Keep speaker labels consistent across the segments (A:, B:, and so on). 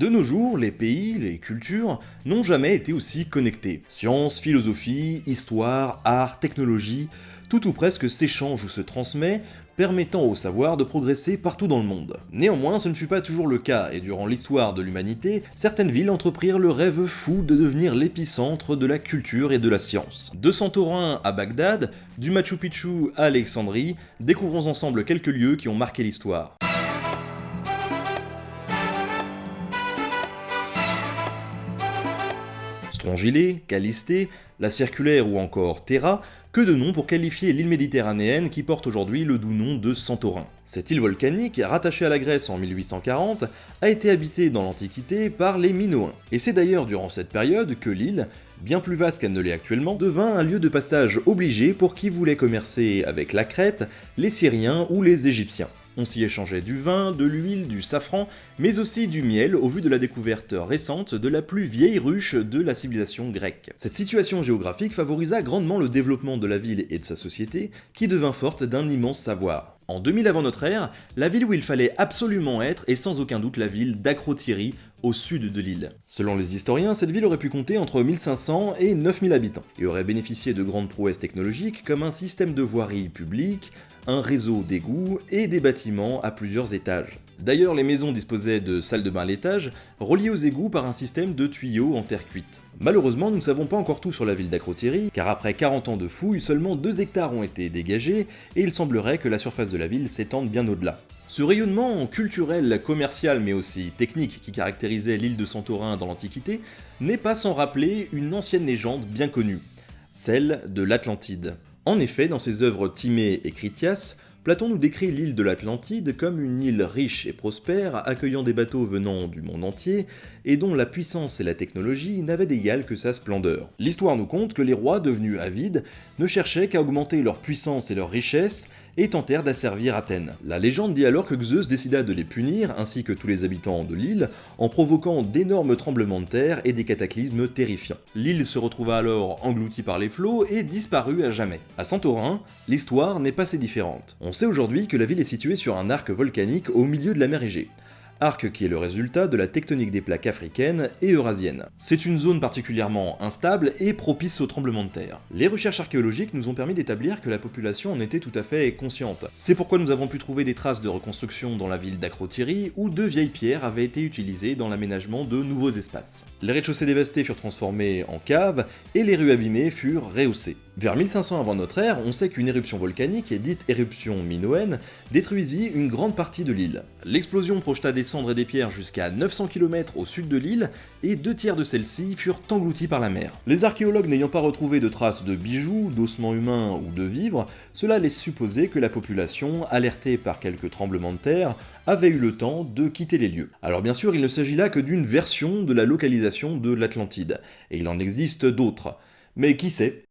A: De nos jours, les pays, les cultures n'ont jamais été aussi connectés. Science, philosophie, histoire, art, technologie, tout ou presque s'échange ou se transmet, permettant au savoir de progresser partout dans le monde. Néanmoins, ce ne fut pas toujours le cas, et durant l'histoire de l'humanité, certaines villes entreprirent le rêve fou de devenir l'épicentre de la culture et de la science. De Santorin à Bagdad, du Machu Picchu à Alexandrie, découvrons ensemble quelques lieux qui ont marqué l'histoire. Strongylé, Calisté, la Circulaire ou encore Terra, que de noms pour qualifier l'île méditerranéenne qui porte aujourd'hui le doux nom de Santorin. Cette île volcanique, rattachée à la Grèce en 1840, a été habitée dans l'Antiquité par les Minoens. Et c'est d'ailleurs durant cette période que l'île, bien plus vaste qu'elle ne l'est actuellement, devint un lieu de passage obligé pour qui voulait commercer avec la Crète, les Syriens ou les Égyptiens. On s'y échangeait du vin, de l'huile, du safran, mais aussi du miel au vu de la découverte récente de la plus vieille ruche de la civilisation grecque. Cette situation géographique favorisa grandement le développement de la ville et de sa société, qui devint forte d'un immense savoir. En 2000 avant notre ère, la ville où il fallait absolument être est sans aucun doute la ville d'Acrotiri, au sud de l'île. Selon les historiens, cette ville aurait pu compter entre 1500 et 9000 habitants, et aurait bénéficié de grandes prouesses technologiques comme un système de voirie publique, un réseau d'égouts et des bâtiments à plusieurs étages. D'ailleurs, les maisons disposaient de salles de bain à l'étage, reliées aux égouts par un système de tuyaux en terre cuite. Malheureusement, nous ne savons pas encore tout sur la ville d'Acrotiri, car après 40 ans de fouilles, seulement 2 hectares ont été dégagés, et il semblerait que la surface de la ville s'étende bien au-delà. Ce rayonnement culturel, commercial mais aussi technique qui caractérisait l'île de Santorin dans l'Antiquité n'est pas sans rappeler une ancienne légende bien connue, celle de l'Atlantide. En effet, dans ses œuvres Timée et Critias, Platon nous décrit l'île de l'Atlantide comme une île riche et prospère, accueillant des bateaux venant du monde entier, et dont la puissance et la technologie n'avaient d'égal que sa splendeur. L'histoire nous compte que les rois, devenus avides, ne cherchaient qu'à augmenter leur puissance et leur richesse, et tentèrent d'asservir Athènes. La légende dit alors que Zeus décida de les punir, ainsi que tous les habitants de l'île, en provoquant d'énormes tremblements de terre et des cataclysmes terrifiants. L'île se retrouva alors engloutie par les flots et disparut à jamais. À Santorin, l'histoire n'est pas si différente. On sait aujourd'hui que la ville est située sur un arc volcanique au milieu de la mer Égée arc qui est le résultat de la tectonique des plaques africaines et eurasiennes. C'est une zone particulièrement instable et propice aux tremblements de terre. Les recherches archéologiques nous ont permis d'établir que la population en était tout à fait consciente. C'est pourquoi nous avons pu trouver des traces de reconstruction dans la ville d'Akrotiri, où de vieilles pierres avaient été utilisées dans l'aménagement de nouveaux espaces. Les rez-de-chaussée dévastés furent transformés en caves, et les rues abîmées furent rehaussées. Vers 1500 avant notre ère, on sait qu'une éruption volcanique, dite éruption minoenne, détruisit une grande partie de l'île. L'explosion projeta des cendres et des pierres jusqu'à 900 km au sud de l'île, et deux tiers de celles-ci furent engloutis par la mer. Les archéologues n'ayant pas retrouvé de traces de bijoux, d'ossements humains ou de vivres, cela laisse supposer que la population, alertée par quelques tremblements de terre, avait eu le temps de quitter les lieux. Alors bien sûr, il ne s'agit là que d'une version de la localisation de l'Atlantide, et il en existe d'autres. Mais qui sait?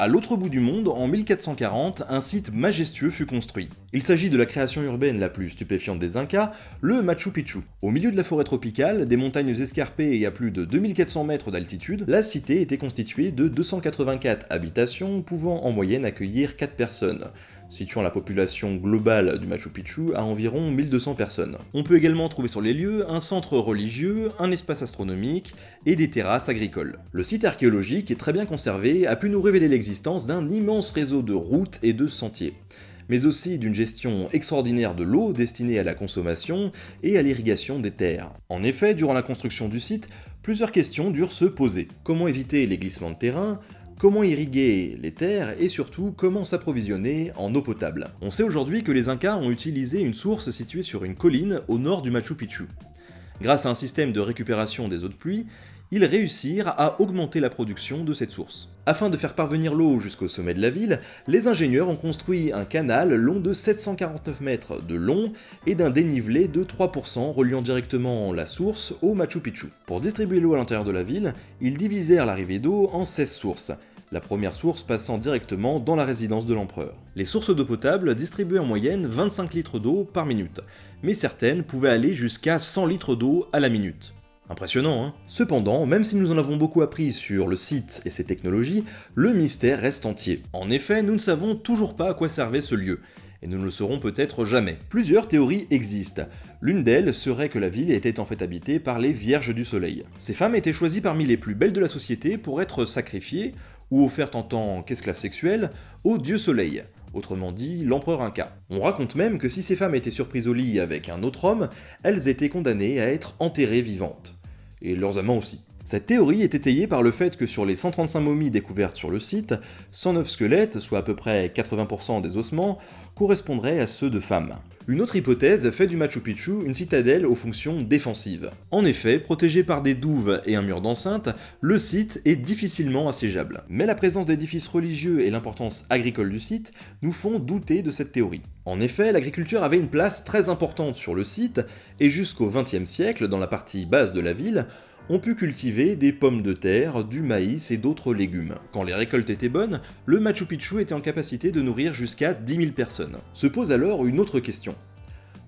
A: À l'autre bout du monde, en 1440, un site majestueux fut construit. Il s'agit de la création urbaine la plus stupéfiante des Incas, le Machu Picchu. Au milieu de la forêt tropicale, des montagnes escarpées et à plus de 2400 mètres d'altitude, la cité était constituée de 284 habitations pouvant en moyenne accueillir 4 personnes situant la population globale du Machu Picchu à environ 1200 personnes. On peut également trouver sur les lieux un centre religieux, un espace astronomique et des terrasses agricoles. Le site archéologique est très bien conservé, a pu nous révéler l'existence d'un immense réseau de routes et de sentiers mais aussi d'une gestion extraordinaire de l'eau destinée à la consommation et à l'irrigation des terres. En effet, durant la construction du site, plusieurs questions durent se poser. Comment éviter les glissements de terrain? Comment irriguer les terres et surtout comment s'approvisionner en eau potable. On sait aujourd'hui que les Incas ont utilisé une source située sur une colline au nord du Machu Picchu. Grâce à un système de récupération des eaux de pluie, ils réussirent à augmenter la production de cette source. Afin de faire parvenir l'eau jusqu'au sommet de la ville, les ingénieurs ont construit un canal long de 749 mètres de long et d'un dénivelé de 3% reliant directement la source au Machu Picchu. Pour distribuer l'eau à l'intérieur de la ville, ils divisèrent l'arrivée d'eau en 16 sources, la première source passant directement dans la résidence de l'empereur. Les sources d'eau potable distribuaient en moyenne 25 litres d'eau par minute, mais certaines pouvaient aller jusqu'à 100 litres d'eau à la minute. Impressionnant, hein? Cependant, même si nous en avons beaucoup appris sur le site et ses technologies, le mystère reste entier. En effet, nous ne savons toujours pas à quoi servait ce lieu, et nous ne le saurons peut-être jamais. Plusieurs théories existent. L'une d'elles serait que la ville était en fait habitée par les Vierges du Soleil. Ces femmes étaient choisies parmi les plus belles de la société pour être sacrifiées, ou offertes en tant qu'esclaves sexuelles, au dieu Soleil, autrement dit l'empereur Inca. On raconte même que si ces femmes étaient surprises au lit avec un autre homme, elles étaient condamnées à être enterrées vivantes et leurs amants aussi. Cette théorie est étayée par le fait que sur les 135 momies découvertes sur le site, 109 squelettes, soit à peu près 80% des ossements, correspondraient à ceux de femmes. Une autre hypothèse fait du Machu Picchu une citadelle aux fonctions défensives. En effet, protégé par des douves et un mur d'enceinte, le site est difficilement assiégeable. Mais la présence d'édifices religieux et l'importance agricole du site nous font douter de cette théorie. En effet, l'agriculture avait une place très importante sur le site, et jusqu'au XXe siècle, dans la partie basse de la ville, on put cultiver des pommes de terre, du maïs et d'autres légumes. Quand les récoltes étaient bonnes, le Machu Picchu était en capacité de nourrir jusqu'à 10 000 personnes. Se pose alors une autre question.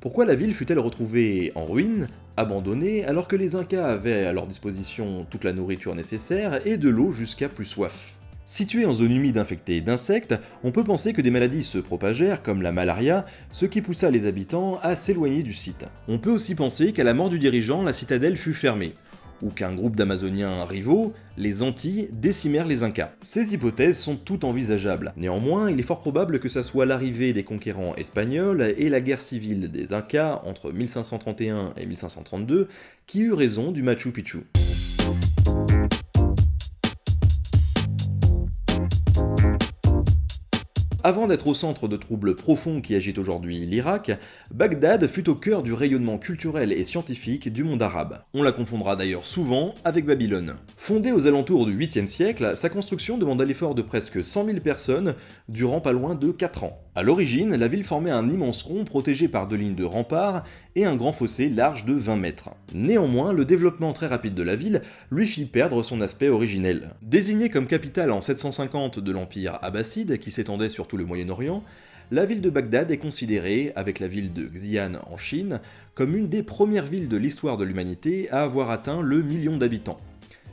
A: Pourquoi la ville fut-elle retrouvée en ruine, abandonnée, alors que les Incas avaient à leur disposition toute la nourriture nécessaire et de l'eau jusqu'à plus soif? Située en zone humide infectée d'insectes, on peut penser que des maladies se propagèrent, comme la malaria, ce qui poussa les habitants à s'éloigner du site. On peut aussi penser qu'à la mort du dirigeant, la citadelle fut fermée, ou qu'un groupe d'Amazoniens rivaux, les Antilles, décimèrent les Incas. Ces hypothèses sont toutes envisageables. Néanmoins, il est fort probable que ce soit l'arrivée des conquérants espagnols et la guerre civile des Incas entre 1531 et 1532 qui eut raison du Machu Picchu. Avant d'être au centre de troubles profonds qui agitent aujourd'hui l'Irak, Bagdad fut au cœur du rayonnement culturel et scientifique du monde arabe. On la confondra d'ailleurs souvent avec Babylone. Fondée aux alentours du 8e siècle, sa construction demanda l'effort de presque 100 000 personnes durant pas loin de 4 ans. A l'origine, la ville formait un immense rond protégé par deux lignes de remparts et un grand fossé large de 20 mètres. Néanmoins, le développement très rapide de la ville lui fit perdre son aspect originel. Désignée comme capitale en 750 de l'empire abbasside, qui s'étendait sur tout le Moyen-Orient, la ville de Bagdad est considérée, avec la ville de Xi'an en Chine, comme une des premières villes de l'histoire de l'humanité à avoir atteint le million d'habitants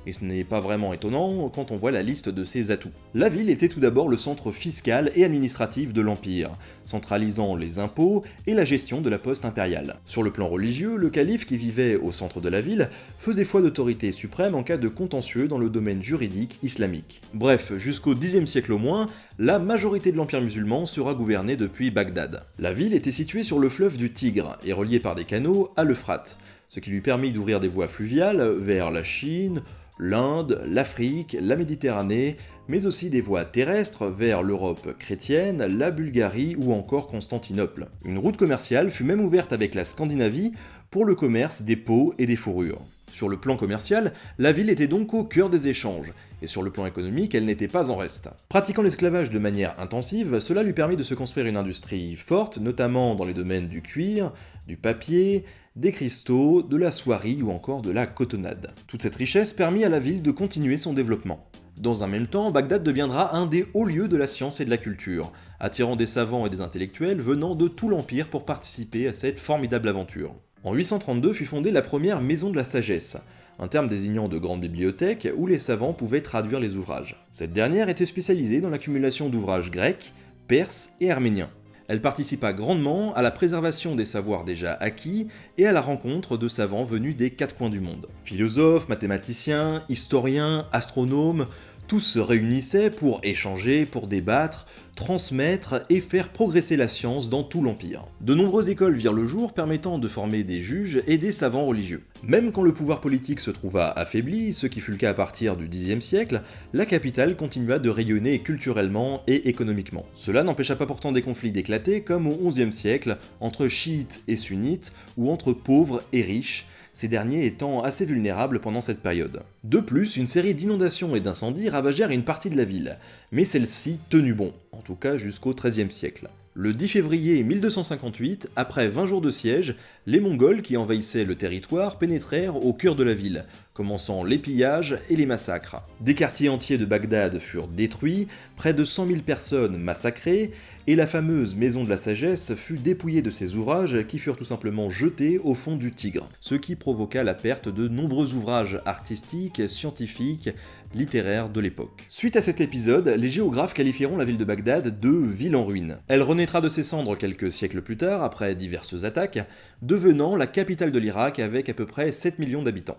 A: et ce n'est pas vraiment étonnant quand on voit la liste de ses atouts. La ville était tout d'abord le centre fiscal et administratif de l'Empire, centralisant les impôts et la gestion de la poste impériale. Sur le plan religieux, le calife qui vivait au centre de la ville faisait foi d'autorité suprême en cas de contentieux dans le domaine juridique islamique. Bref, jusqu'au Xe siècle au moins, la majorité de l'Empire musulman sera gouvernée depuis Bagdad. La ville était située sur le fleuve du Tigre et reliée par des canaux à l'Euphrate, ce qui lui permit d'ouvrir des voies fluviales vers la Chine, l'Inde, l'Afrique, la Méditerranée, mais aussi des voies terrestres vers l'Europe chrétienne, la Bulgarie ou encore Constantinople. Une route commerciale fut même ouverte avec la Scandinavie pour le commerce des peaux et des fourrures. Sur le plan commercial, la ville était donc au cœur des échanges, et sur le plan économique, elle n'était pas en reste. Pratiquant l'esclavage de manière intensive, cela lui permit de se construire une industrie forte, notamment dans les domaines du cuir, du papier, des cristaux, de la soierie ou encore de la cotonnade. Toute cette richesse permit à la ville de continuer son développement. Dans un même temps, Bagdad deviendra un des hauts lieux de la science et de la culture, attirant des savants et des intellectuels venant de tout l'Empire pour participer à cette formidable aventure. En 832 fut fondée la première Maison de la Sagesse, un terme désignant de grandes bibliothèques où les savants pouvaient traduire les ouvrages. Cette dernière était spécialisée dans l'accumulation d'ouvrages grecs, perses et arméniens. Elle participa grandement à la préservation des savoirs déjà acquis et à la rencontre de savants venus des quatre coins du monde. Philosophes, mathématiciens, historiens, astronomes, tous se réunissaient pour échanger, pour débattre, transmettre et faire progresser la science dans tout l'Empire. De nombreuses écoles virent le jour permettant de former des juges et des savants religieux. Même quand le pouvoir politique se trouva affaibli, ce qui fut le cas à partir du Xe siècle, la capitale continua de rayonner culturellement et économiquement. Cela n'empêcha pas pourtant des conflits d'éclater comme au XIe siècle entre chiites et sunnites ou entre pauvres et riches, ces derniers étant assez vulnérables pendant cette période. De plus, une série d'inondations et d'incendies ravagèrent une partie de la ville, mais celle-ci tenut bon, en tout cas jusqu'au XIIIe siècle. Le 10 février 1258, après 20 jours de siège, les Mongols qui envahissaient le territoire pénétrèrent au cœur de la ville, commençant les pillages et les massacres. Des quartiers entiers de Bagdad furent détruits, près de 100 000 personnes massacrées, et la fameuse Maison de la Sagesse fut dépouillée de ses ouvrages qui furent tout simplement jetés au fond du Tigre, ce qui provoqua la perte de nombreux ouvrages artistiques, scientifiques, littéraires de l'époque. Suite à cet épisode, les géographes qualifieront la ville de Bagdad de ville en ruine. Elle renaîtra de ses cendres quelques siècles plus tard, après diverses attaques, devenant la capitale de l'Irak avec à peu près 7 millions d'habitants.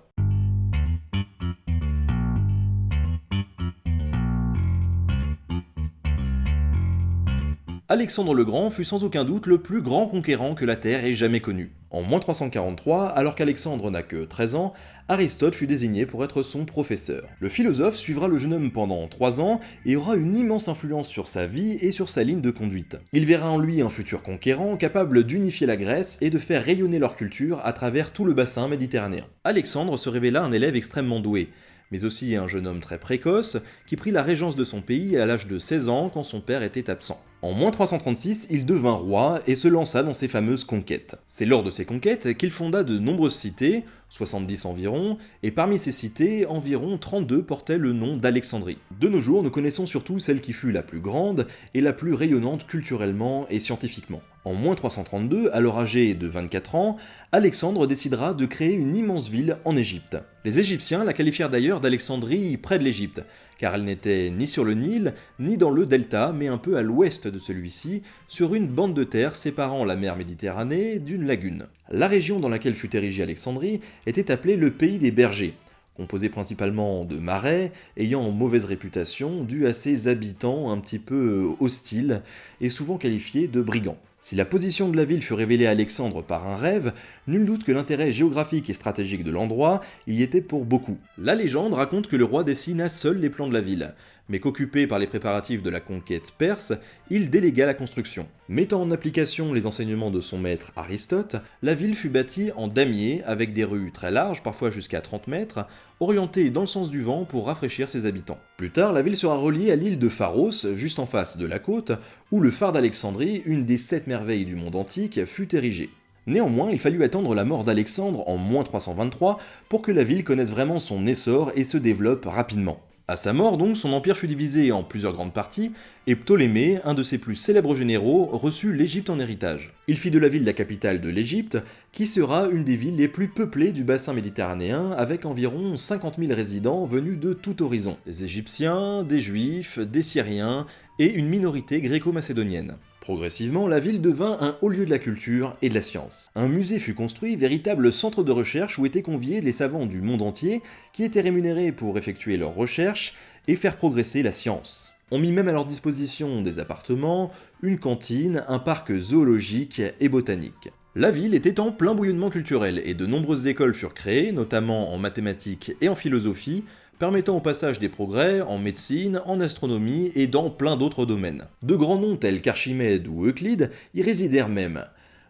A: Alexandre le Grand fut sans aucun doute le plus grand conquérant que la Terre ait jamais connu. En moins 343, alors qu'Alexandre n'a que 13 ans, Aristote fut désigné pour être son professeur. Le philosophe suivra le jeune homme pendant 3 ans et aura une immense influence sur sa vie et sur sa ligne de conduite. Il verra en lui un futur conquérant capable d'unifier la Grèce et de faire rayonner leur culture à travers tout le bassin méditerranéen. Alexandre se révéla un élève extrêmement doué, mais aussi un jeune homme très précoce qui prit la régence de son pays à l'âge de 16 ans quand son père était absent. En moins 336, il devint roi et se lança dans ses fameuses conquêtes. C'est lors de ces conquêtes qu'il fonda de nombreuses cités, 70 environ, et parmi ces cités, environ 32 portaient le nom d'Alexandrie. De nos jours, nous connaissons surtout celle qui fut la plus grande et la plus rayonnante culturellement et scientifiquement. En moins 332, alors âgé de 24 ans, Alexandre décidera de créer une immense ville en Égypte. Les Égyptiens la qualifièrent d'ailleurs d'Alexandrie près de l'Égypte, car elle n'était ni sur le Nil, ni dans le delta, mais un peu à l'ouest de celui-ci, sur une bande de terre séparant la mer Méditerranée d'une lagune. La région dans laquelle fut érigée Alexandrie était appelée le pays des bergers, composé principalement de marais, ayant mauvaise réputation due à ses habitants un petit peu hostiles et souvent qualifiés de brigands. Si la position de la ville fut révélée à Alexandre par un rêve, nul doute que l'intérêt géographique et stratégique de l'endroit y était pour beaucoup. La légende raconte que le roi dessina seul les plans de la ville, mais qu'occupé par les préparatifs de la conquête perse, il délégua la construction. Mettant en application les enseignements de son maître Aristote, la ville fut bâtie en damier avec des rues très larges, parfois jusqu'à 30 mètres, orientées dans le sens du vent pour rafraîchir ses habitants. Plus tard, la ville sera reliée à l'île de Pharos, juste en face de la côte, où le phare d'Alexandrie, une des sept merveilles du monde antique, fut érigé. Néanmoins, il fallut attendre la mort d'Alexandre en moins 323 pour que la ville connaisse vraiment son essor et se développe rapidement. À sa mort donc, son empire fut divisé en plusieurs grandes parties, et Ptolémée, un de ses plus célèbres généraux, reçut l'Égypte en héritage. Il fit de la ville la capitale de l'Égypte, qui sera une des villes les plus peuplées du bassin méditerranéen, avec environ 50 000 résidents venus de tout horizon. Des Égyptiens, des Juifs, des Syriens, et une minorité gréco-macédonienne. Progressivement, la ville devint un haut lieu de la culture et de la science. Un musée fut construit, véritable centre de recherche où étaient conviés les savants du monde entier, qui étaient rémunérés pour effectuer leurs recherches et faire progresser la science. On mit même à leur disposition des appartements, une cantine, un parc zoologique et botanique. La ville était en plein bouillonnement culturel et de nombreuses écoles furent créées, notamment en mathématiques et en philosophie, permettant au passage des progrès en médecine, en astronomie et dans plein d'autres domaines. De grands noms tels qu'Archimède ou Euclide y résidèrent même.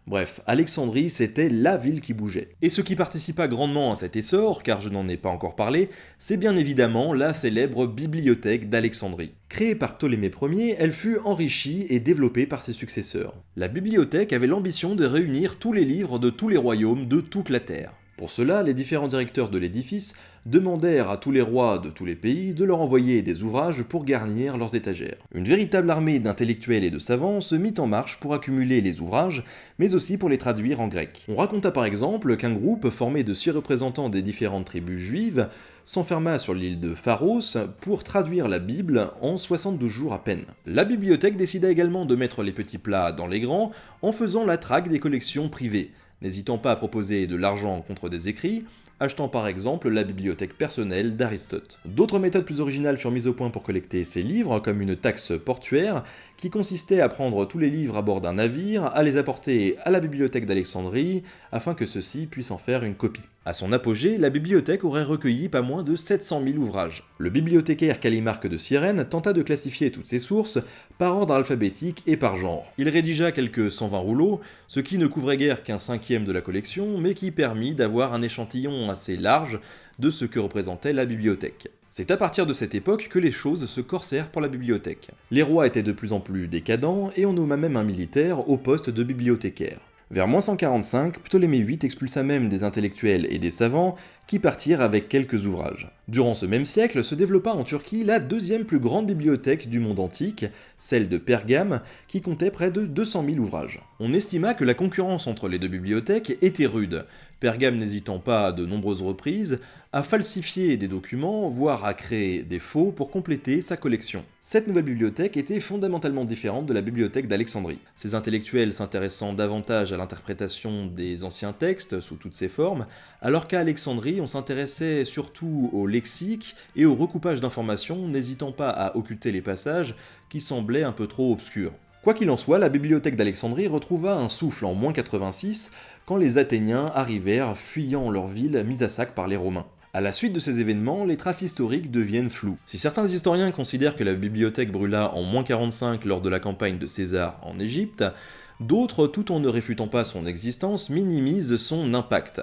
A: Bref, Alexandrie, c'était la ville qui bougeait. Et ce qui participa grandement à cet essor, car je n'en ai pas encore parlé, c'est bien évidemment la célèbre bibliothèque d'Alexandrie. Créée par Ptolémée Ier, elle fut enrichie et développée par ses successeurs. La bibliothèque avait l'ambition de réunir tous les livres de tous les royaumes de toute la Terre. Pour cela, les différents directeurs de l'édifice demandèrent à tous les rois de tous les pays de leur envoyer des ouvrages pour garnir leurs étagères. Une véritable armée d'intellectuels et de savants se mit en marche pour accumuler les ouvrages, mais aussi pour les traduire en grec. On raconta par exemple qu'un groupe formé de six représentants des différentes tribus juives s'enferma sur l'île de Pharos pour traduire la Bible en 62 jours à peine. La bibliothèque décida également de mettre les petits plats dans les grands en faisant la traque des collections privées, n'hésitant pas à proposer de l'argent contre des écrits, achetant par exemple la bibliothèque personnelle d'Aristote. D'autres méthodes plus originales furent mises au point pour collecter ces livres, comme une taxe portuaire, qui consistait à prendre tous les livres à bord d'un navire, à les apporter à la bibliothèque d'Alexandrie, afin que ceux-ci puissent en faire une copie. À son apogée, la bibliothèque aurait recueilli pas moins de 700 000 ouvrages. Le bibliothécaire Calimarque de Cyrène tenta de classifier toutes ces sources par ordre alphabétique et par genre. Il rédigea quelques 120 rouleaux, ce qui ne couvrait guère qu'un cinquième de la collection, mais qui permit d'avoir un échantillon assez large de ce que représentait la bibliothèque. C'est à partir de cette époque que les choses se corsèrent pour la bibliothèque. Les rois étaient de plus en plus décadents et on nomma même un militaire au poste de bibliothécaire. Vers moins 145, Ptolémée VIII expulsa même des intellectuels et des savants qui partirent avec quelques ouvrages. Durant ce même siècle se développa en Turquie la deuxième plus grande bibliothèque du monde antique, celle de Pergame, qui comptait près de 200 000 ouvrages. On estima que la concurrence entre les deux bibliothèques était rude, Pergame n'hésitant pas à de nombreuses reprises à falsifier des documents, voire à créer des faux pour compléter sa collection. Cette nouvelle bibliothèque était fondamentalement différente de la bibliothèque d'Alexandrie. Ces intellectuels s'intéressant davantage à l'interprétation des anciens textes sous toutes ses formes, alors qu'à Alexandrie on s'intéressait surtout au lexique et au recoupage d'informations, n'hésitant pas à occulter les passages qui semblaient un peu trop obscurs. Quoi qu'il en soit, la bibliothèque d'Alexandrie retrouva un souffle en moins 86 quand les Athéniens arrivèrent fuyant leur ville mise à sac par les Romains. À la suite de ces événements, les traces historiques deviennent floues. Si certains historiens considèrent que la bibliothèque brûla en moins 45 lors de la campagne de César en Égypte, d'autres, tout en ne réfutant pas son existence, minimisent son impact,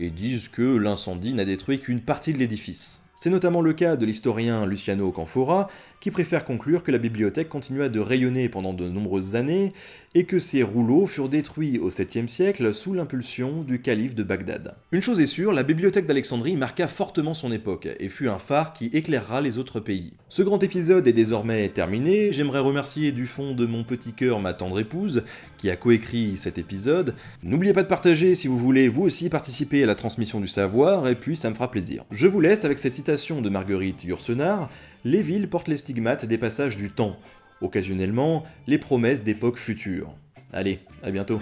A: et disent que l'incendie n'a détruit qu'une partie de l'édifice. C'est notamment le cas de l'historien Luciano Canfora, qui préfère conclure que la bibliothèque continua de rayonner pendant de nombreuses années, et que ses rouleaux furent détruits au 7e siècle sous l'impulsion du calife de Bagdad. Une chose est sûre, la bibliothèque d'Alexandrie marqua fortement son époque, et fut un phare qui éclairera les autres pays. Ce grand épisode est désormais terminé, j'aimerais remercier du fond de mon petit cœur ma tendre épouse, qui a coécrit cet épisode. N'oubliez pas de partager si vous voulez vous aussi participer à la transmission du savoir, et puis ça me fera plaisir. Je vous laisse avec cette citation de Marguerite Yourcenar, les villes portent les stigmates des passages du temps, occasionnellement les promesses d'époques futures. Allez, à bientôt.